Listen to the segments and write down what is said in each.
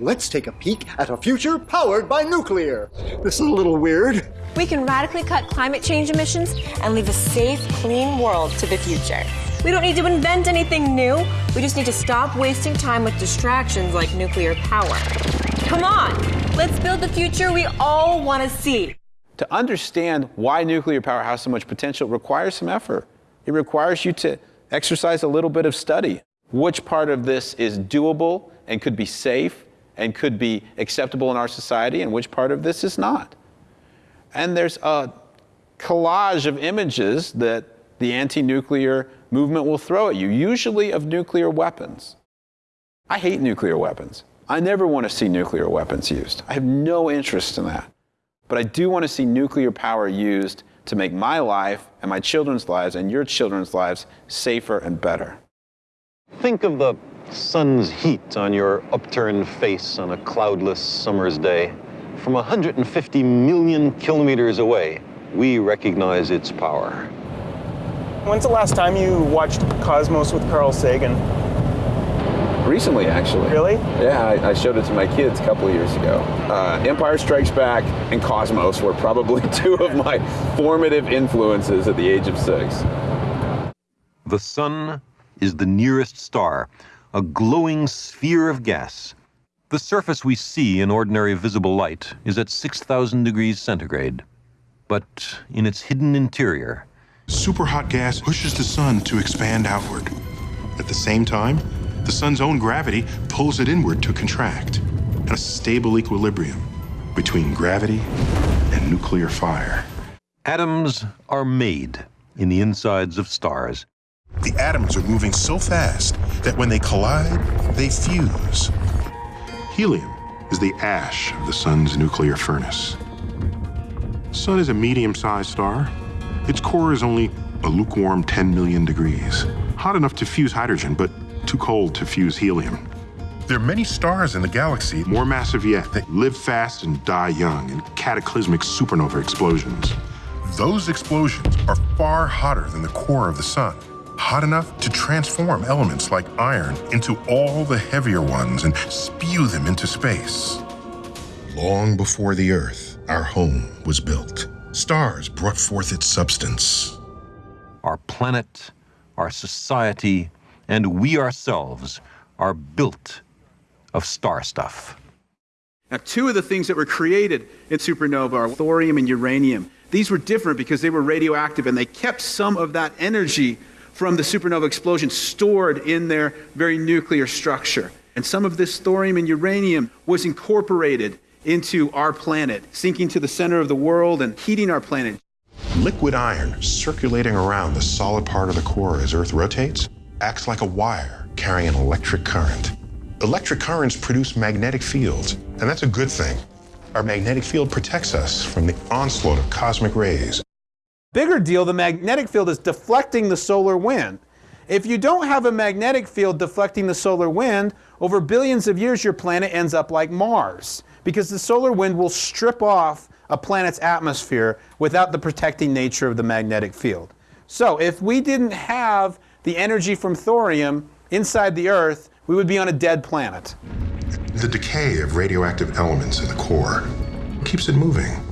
let's take a peek at a future powered by nuclear. This is a little weird. We can radically cut climate change emissions and leave a safe, clean world to the future. We don't need to invent anything new. We just need to stop wasting time with distractions like nuclear power. Come on, let's build the future we all want to see. To understand why nuclear power has so much potential requires some effort. It requires you to exercise a little bit of study. Which part of this is doable and could be safe and could be acceptable in our society, and which part of this is not. And there's a collage of images that the anti nuclear movement will throw at you, usually of nuclear weapons. I hate nuclear weapons. I never want to see nuclear weapons used. I have no interest in that. But I do want to see nuclear power used to make my life and my children's lives and your children's lives safer and better. Think of the sun's heat on your upturned face on a cloudless summer's day. From 150 million kilometers away, we recognize its power. When's the last time you watched Cosmos with Carl Sagan? Recently, actually. Really? Yeah, I, I showed it to my kids a couple of years ago. Uh, Empire Strikes Back and Cosmos were probably two of my formative influences at the age of six. The sun is the nearest star, a glowing sphere of gas. The surface we see in ordinary visible light is at 6,000 degrees centigrade. But in its hidden interior, Superhot gas pushes the sun to expand outward. At the same time, the sun's own gravity pulls it inward to contract, a stable equilibrium between gravity and nuclear fire. atoms are made in the insides of stars. The atoms are moving so fast that when they collide, they fuse. Helium is the ash of the sun's nuclear furnace. Sun is a medium-sized star. Its core is only a lukewarm 10 million degrees, hot enough to fuse hydrogen, but too cold to fuse helium. There are many stars in the galaxy, more massive yet, that live fast and die young in cataclysmic supernova explosions. Those explosions are far hotter than the core of the sun, hot enough to transform elements like iron into all the heavier ones and spew them into space. Long before the Earth, our home was built. Stars brought forth its substance. Our planet, our society, and we ourselves are built of star stuff. Now, two of the things that were created in supernova are thorium and uranium. These were different because they were radioactive and they kept some of that energy from the supernova explosion stored in their very nuclear structure. And some of this thorium and uranium was incorporated into our planet, sinking to the center of the world and heating our planet. Liquid iron circulating around the solid part of the core as Earth rotates acts like a wire carrying an electric current. Electric currents produce magnetic fields, and that's a good thing. Our magnetic field protects us from the onslaught of cosmic rays. Bigger deal, the magnetic field is deflecting the solar wind. If you don't have a magnetic field deflecting the solar wind, over billions of years your planet ends up like Mars because the solar wind will strip off a planet's atmosphere without the protecting nature of the magnetic field. So if we didn't have the energy from thorium inside the Earth, we would be on a dead planet. The decay of radioactive elements in the core keeps it moving.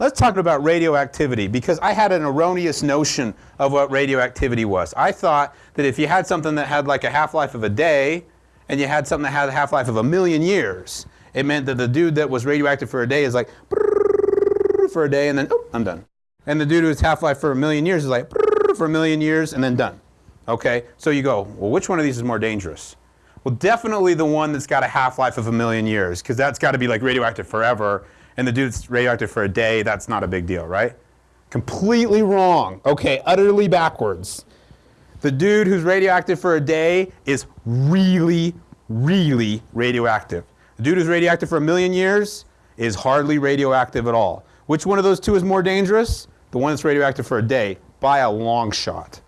Let's talk about radioactivity because I had an erroneous notion of what radioactivity was. I thought that if you had something that had like a half-life of a day and you had something that had a half-life of a million years, it meant that the dude that was radioactive for a day is like for a day and then oh, I'm done. And the dude who's half-life for a million years is like for a million years and then done. Okay? So you go, well, which one of these is more dangerous? Well, definitely the one that's got a half-life of a million years because that's got to be like radioactive forever and the dude's radioactive for a day, that's not a big deal, right? Completely wrong. Okay, utterly backwards. The dude who's radioactive for a day is really, really radioactive. The dude who's radioactive for a million years is hardly radioactive at all. Which one of those two is more dangerous? The one that's radioactive for a day, by a long shot.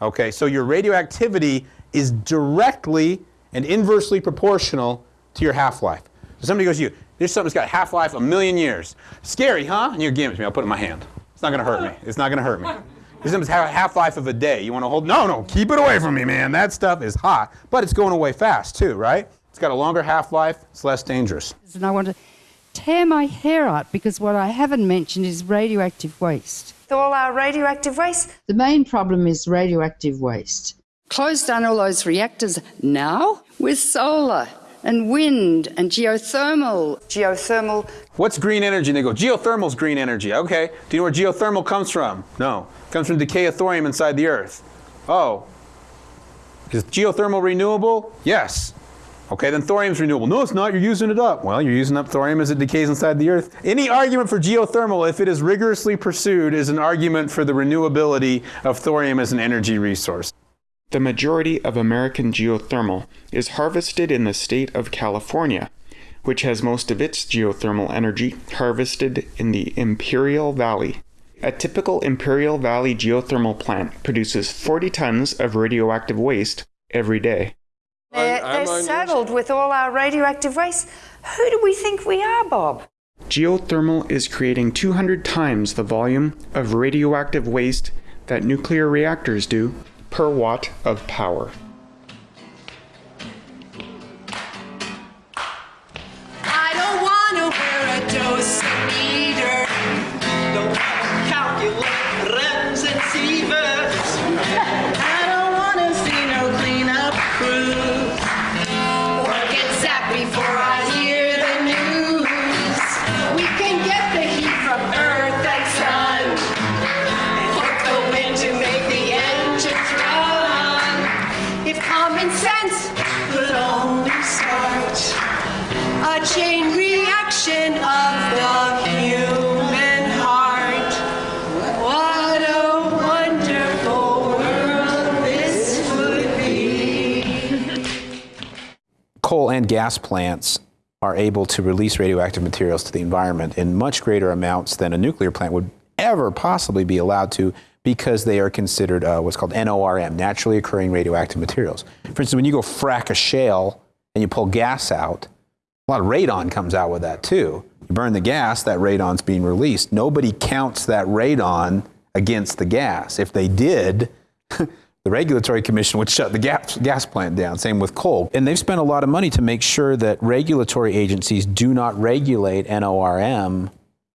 Okay, so your radioactivity is directly and inversely proportional to your half-life. So somebody goes to you, there's something that's got half-life a million years. Scary, huh? And you give it to me, I'll put it in my hand. It's not gonna hurt me. It's not gonna hurt me. There's something that's half-life of a day. You wanna hold, no, no, keep it away from me, man. That stuff is hot, but it's going away fast too, right? It's It's got a longer half-life, it's less dangerous. And I want to tear my hair out because what I haven't mentioned is radioactive waste. All our radioactive waste? The main problem is radioactive waste. Close down all those reactors now with solar and wind and geothermal. Geothermal. What's green energy? And they go, geothermal's green energy. Okay. Do you know where geothermal comes from? No. It comes from decay of thorium inside the earth. Oh. Is geothermal renewable? Yes. Okay, then thorium's renewable. No, it's not. You're using it up. Well, you're using up thorium as it decays inside the earth. Any argument for geothermal, if it is rigorously pursued, is an argument for the renewability of thorium as an energy resource. The majority of American geothermal is harvested in the state of California, which has most of its geothermal energy harvested in the Imperial Valley. A typical Imperial Valley geothermal plant produces 40 tons of radioactive waste every day. They're, they're saddled with all our radioactive waste. Who do we think we are, Bob? Geothermal is creating 200 times the volume of radioactive waste that nuclear reactors do per watt of power. And gas plants are able to release radioactive materials to the environment in much greater amounts than a nuclear plant would ever possibly be allowed to because they are considered uh, what's called NORM, naturally occurring radioactive materials. For instance, when you go frack a shale and you pull gas out, a lot of radon comes out with that too. You burn the gas, that radon's being released. Nobody counts that radon against the gas. If they did, the regulatory commission would shut the gas, gas plant down. Same with coal. And they've spent a lot of money to make sure that regulatory agencies do not regulate NORM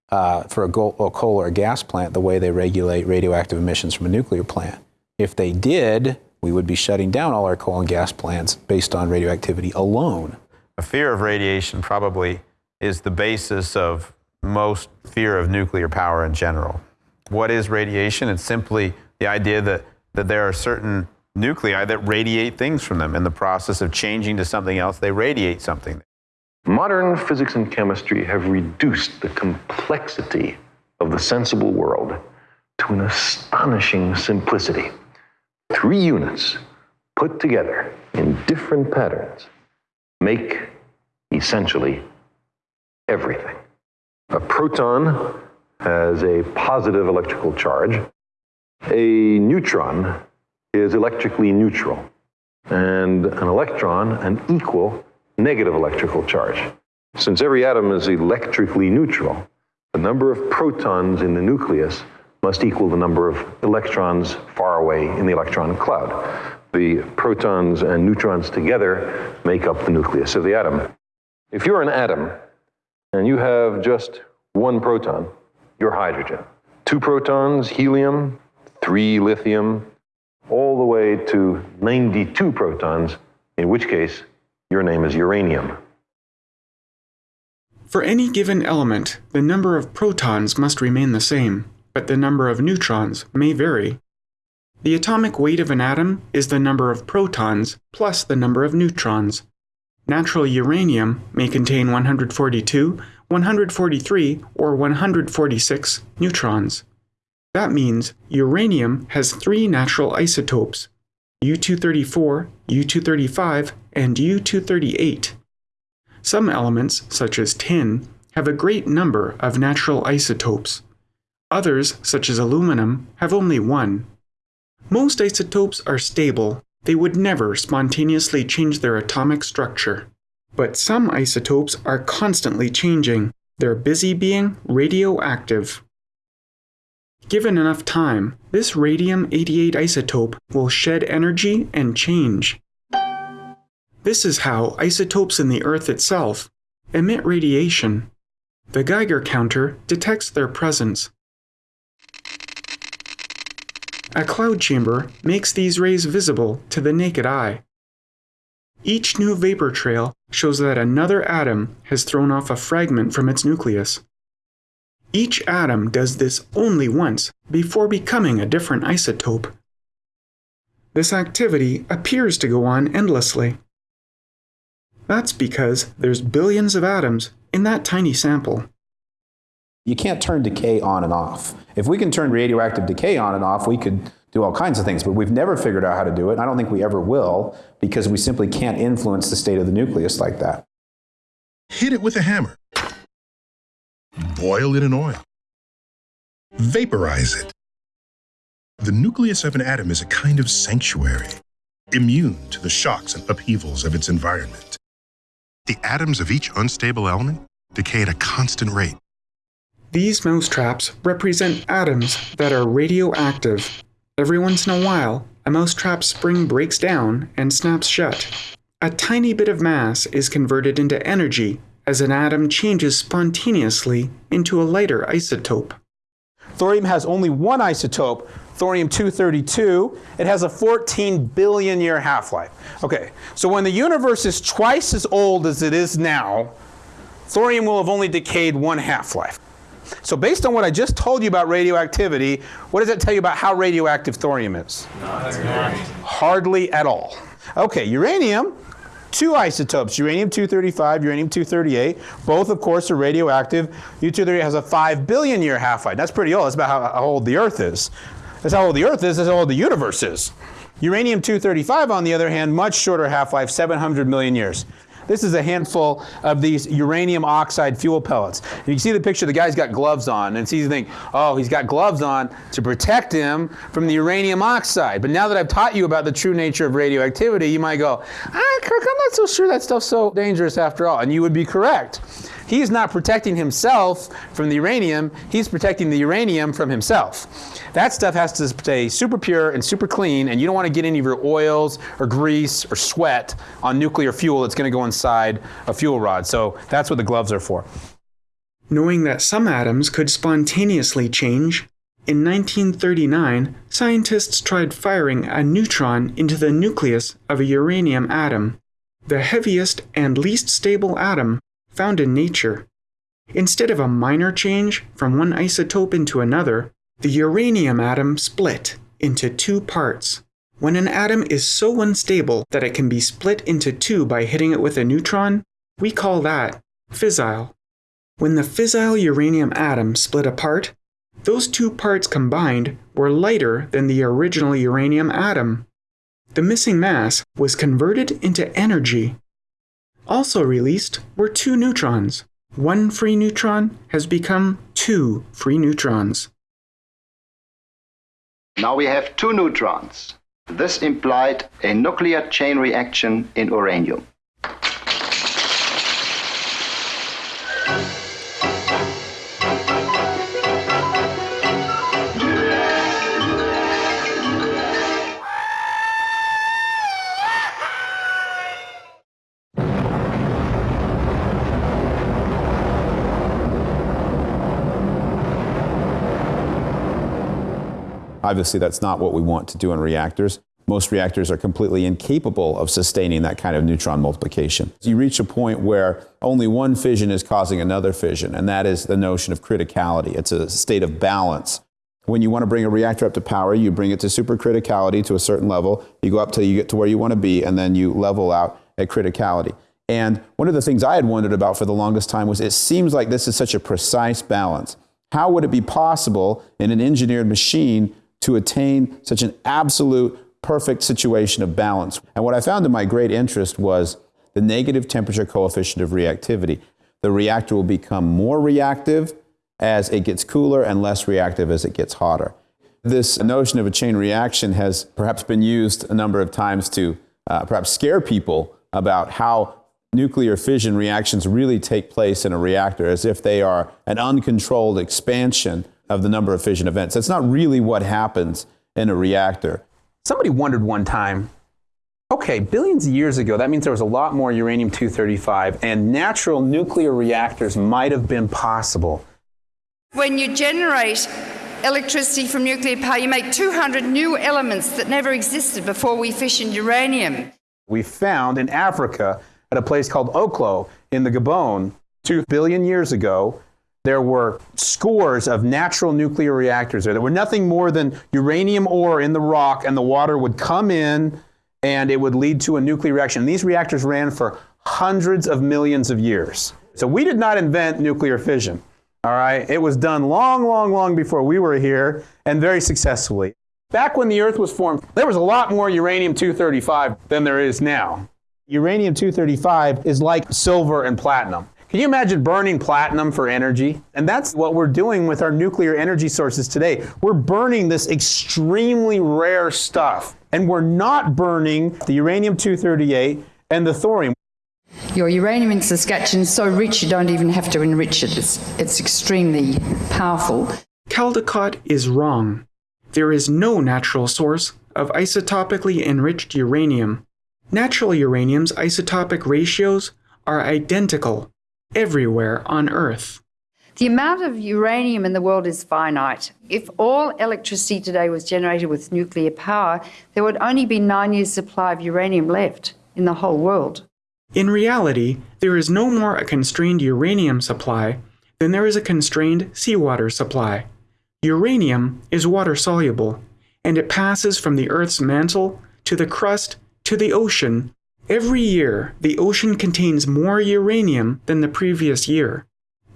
uh, for a, go- a coal or a gas plant the way they regulate radioactive emissions from a nuclear plant. If they did, we would be shutting down all our coal and gas plants based on radioactivity alone. A fear of radiation probably is the basis of most fear of nuclear power in general. What is radiation? It's simply the idea that, that there are certain nuclei that radiate things from them. In the process of changing to something else, they radiate something. Modern physics and chemistry have reduced the complexity of the sensible world to an astonishing simplicity. Three units put together in different patterns make essentially everything. A proton has a positive electrical charge. A neutron is electrically neutral. And an electron, an equal negative electrical charge. Since every atom is electrically neutral, the number of protons in the nucleus must equal the number of electrons far away in the electron cloud. The protons and neutrons together make up the nucleus of the atom. If you're an atom and you have just one proton, you're hydrogen. Two protons, helium, three lithium, all the way to 92 protons, in which case your name is uranium. For any given element, the number of protons must remain the same, but the number of neutrons may vary. The atomic weight of an atom is the number of protons plus the number of neutrons. Natural uranium may contain 142, 143, or 146 neutrons. That means uranium has three natural isotopes U234, U235, and U238. Some elements, such as tin, have a great number of natural isotopes. Others, such as aluminum, have only one. Most isotopes are stable, they would never spontaneously change their atomic structure. But some isotopes are constantly changing, they're busy being radioactive. Given enough time, this radium 88 isotope will shed energy and change. This is how isotopes in the Earth itself emit radiation. The Geiger counter detects their presence. A cloud chamber makes these rays visible to the naked eye. Each new vapor trail shows that another atom has thrown off a fragment from its nucleus. Each atom does this only once before becoming a different isotope. This activity appears to go on endlessly. That's because there's billions of atoms in that tiny sample. You can't turn decay on and off. If we can turn radioactive decay on and off, we could do all kinds of things, but we've never figured out how to do it. And I don't think we ever will because we simply can't influence the state of the nucleus like that. Hit it with a hammer. Boil it in oil. Vaporize it. The nucleus of an atom is a kind of sanctuary, immune to the shocks and upheavals of its environment. The atoms of each unstable element decay at a constant rate. These mousetraps represent atoms that are radioactive. Every once in a while, a mousetrap spring breaks down and snaps shut. A tiny bit of mass is converted into energy as an atom changes spontaneously into a lighter isotope. Thorium has only one isotope, thorium-232. It has a 14 billion year half-life. Okay, so when the universe is twice as old as it is now, thorium will have only decayed one half-life. So based on what I just told you about radioactivity, what does that tell you about how radioactive thorium is? Hardly at all. Okay, uranium, two isotopes, uranium-235, uranium-238. Both, of course, are radioactive. U-238 has a 5 billion year half-life. That's pretty old. That's about how, how old the Earth is. That's how old the Earth is. That's how old the universe is. Uranium-235, on the other hand, much shorter half-life, 700 million years. This is a handful of these uranium oxide fuel pellets. You see the picture, the guy's got gloves on, and see you think, oh, he's got gloves on to protect him from the uranium oxide. But now that I've taught you about the true nature of radioactivity, you might go, ah, Kirk, I'm not so sure that stuff's so dangerous after all. And you would be correct. He's not protecting himself from the uranium, he's protecting the uranium from himself. That stuff has to stay super pure and super clean, and you don't want to get any of your oils or grease or sweat on nuclear fuel that's going to go inside a fuel rod. So that's what the gloves are for. Knowing that some atoms could spontaneously change, in 1939, scientists tried firing a neutron into the nucleus of a uranium atom, the heaviest and least stable atom found in nature. Instead of a minor change from one isotope into another, the uranium atom split into two parts. When an atom is so unstable that it can be split into two by hitting it with a neutron, we call that fissile. When the fissile uranium atom split apart, those two parts combined were lighter than the original uranium atom. The missing mass was converted into energy. Also released were two neutrons. One free neutron has become two free neutrons. Now we have two neutrons. This implied a nuclear chain reaction in uranium. Obviously, that's not what we want to do in reactors. Most reactors are completely incapable of sustaining that kind of neutron multiplication. You reach a point where only one fission is causing another fission, and that is the notion of criticality. It's a state of balance. When you want to bring a reactor up to power, you bring it to supercriticality to a certain level. You go up till you get to where you want to be, and then you level out at criticality. And one of the things I had wondered about for the longest time was it seems like this is such a precise balance. How would it be possible in an engineered machine to attain such an absolute perfect situation of balance. And what I found to my great interest was the negative temperature coefficient of reactivity. The reactor will become more reactive as it gets cooler and less reactive as it gets hotter. This notion of a chain reaction has perhaps been used a number of times to uh, perhaps scare people about how nuclear fission reactions really take place in a reactor as if they are an uncontrolled expansion of the number of fission events. That's not really what happens in a reactor. Somebody wondered one time Okay, billions of years ago, that means there was a lot more uranium 235, and natural nuclear reactors might have been possible. When you generate electricity from nuclear power, you make 200 new elements that never existed before we fissioned uranium. We found in Africa, at a place called Oklo in the Gabon, two billion years ago, there were scores of natural nuclear reactors there. There were nothing more than uranium ore in the rock, and the water would come in and it would lead to a nuclear reaction. And these reactors ran for hundreds of millions of years. So we did not invent nuclear fission. All right, it was done long, long, long before we were here and very successfully. Back when the Earth was formed, there was a lot more uranium 235 than there is now. Uranium 235 is like silver and platinum. Can you imagine burning platinum for energy? And that's what we're doing with our nuclear energy sources today. We're burning this extremely rare stuff, and we're not burning the uranium 238 and the thorium. Your uranium in Saskatchewan is so rich you don't even have to enrich it. It's, it's extremely powerful. Caldicott is wrong. There is no natural source of isotopically enriched uranium. Natural uranium's isotopic ratios are identical everywhere on Earth. The amount of uranium in the world is finite. If all electricity today was generated with nuclear power, there would only be nine years' supply of uranium left in the whole world. In reality, there is no more a constrained uranium supply than there is a constrained seawater supply. Uranium is water soluble, and it passes from the Earth's mantle to the crust to the ocean. Every year, the ocean contains more uranium than the previous year.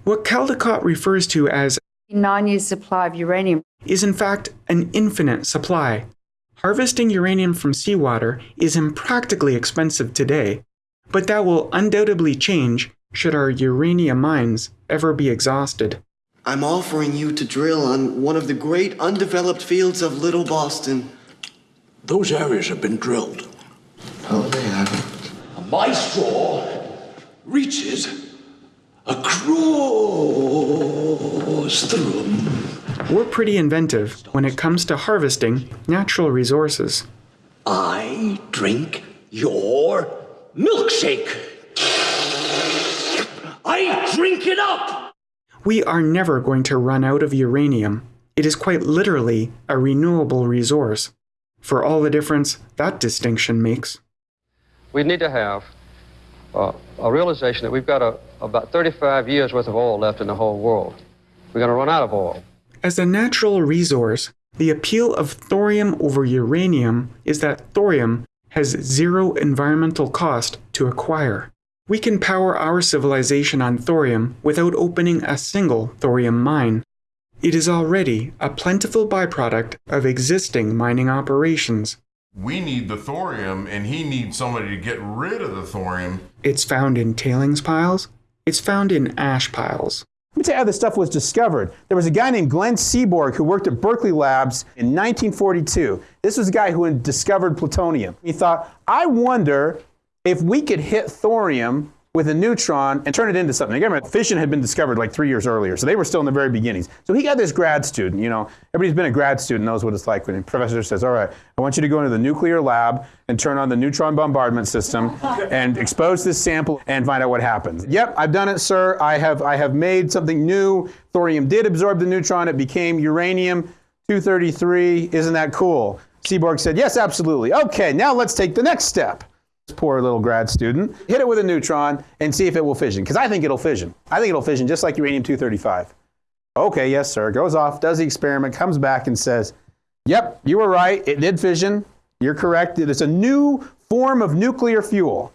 What Caldicott refers to as a nine years' supply of uranium is in fact an infinite supply. Harvesting uranium from seawater is impractically expensive today, but that will undoubtedly change should our uranium mines ever be exhausted. I'm offering you to drill on one of the great undeveloped fields of Little Boston. Those areas have been drilled. Oh, they haven't. My straw reaches across the room. We're pretty inventive when it comes to harvesting natural resources. I drink your milkshake. I drink it up. We are never going to run out of uranium. It is quite literally a renewable resource, for all the difference that distinction makes. We need to have uh, a realization that we've got a, about 35 years worth of oil left in the whole world. We're going to run out of oil. As a natural resource, the appeal of thorium over uranium is that thorium has zero environmental cost to acquire. We can power our civilization on thorium without opening a single thorium mine. It is already a plentiful byproduct of existing mining operations. We need the thorium, and he needs somebody to get rid of the thorium. It's found in tailings piles. It's found in ash piles. Let me tell you how this stuff was discovered. There was a guy named Glenn Seaborg who worked at Berkeley Labs in 1942. This was a guy who had discovered plutonium. He thought, I wonder if we could hit thorium with a neutron and turn it into something. Again, fission had been discovered like three years earlier, so they were still in the very beginnings. So he got this grad student, you know, everybody's been a grad student knows what it's like when a professor says, all right, I want you to go into the nuclear lab and turn on the neutron bombardment system and expose this sample and find out what happens. Yep, I've done it, sir. I have, I have made something new. Thorium did absorb the neutron. It became uranium 233. Isn't that cool? Seaborg said, yes, absolutely. Okay, now let's take the next step poor little grad student, hit it with a neutron and see if it will fission. Because I think it'll fission. I think it'll fission just like uranium 235. Okay, yes, sir. Goes off, does the experiment, comes back and says, Yep, you were right. It did fission. You're correct. It is a new form of nuclear fuel.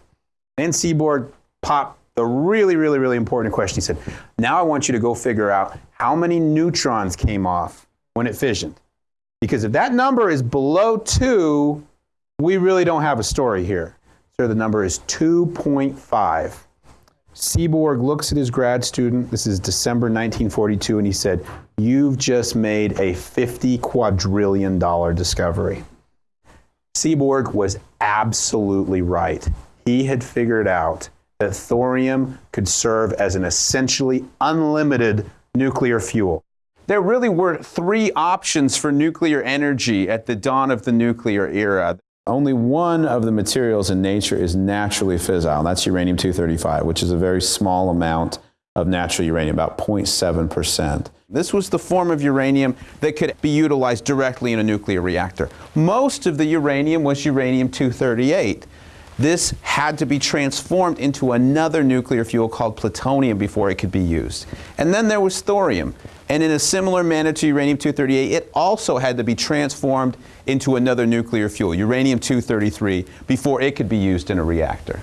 And Seaborg popped the really, really, really important question. He said, Now I want you to go figure out how many neutrons came off when it fissioned. Because if that number is below two, we really don't have a story here. So the number is 2.5. Seaborg looks at his grad student. This is December 1942, and he said, You've just made a 50 quadrillion dollar discovery. Seaborg was absolutely right. He had figured out that thorium could serve as an essentially unlimited nuclear fuel. There really were three options for nuclear energy at the dawn of the nuclear era. Only one of the materials in nature is naturally fissile, and that's uranium-235, which is a very small amount of natural uranium, about 0.7%. This was the form of uranium that could be utilized directly in a nuclear reactor. Most of the uranium was uranium-238. This had to be transformed into another nuclear fuel called plutonium before it could be used. And then there was thorium. And in a similar manner to uranium-238, it also had to be transformed into another nuclear fuel, uranium-233, before it could be used in a reactor.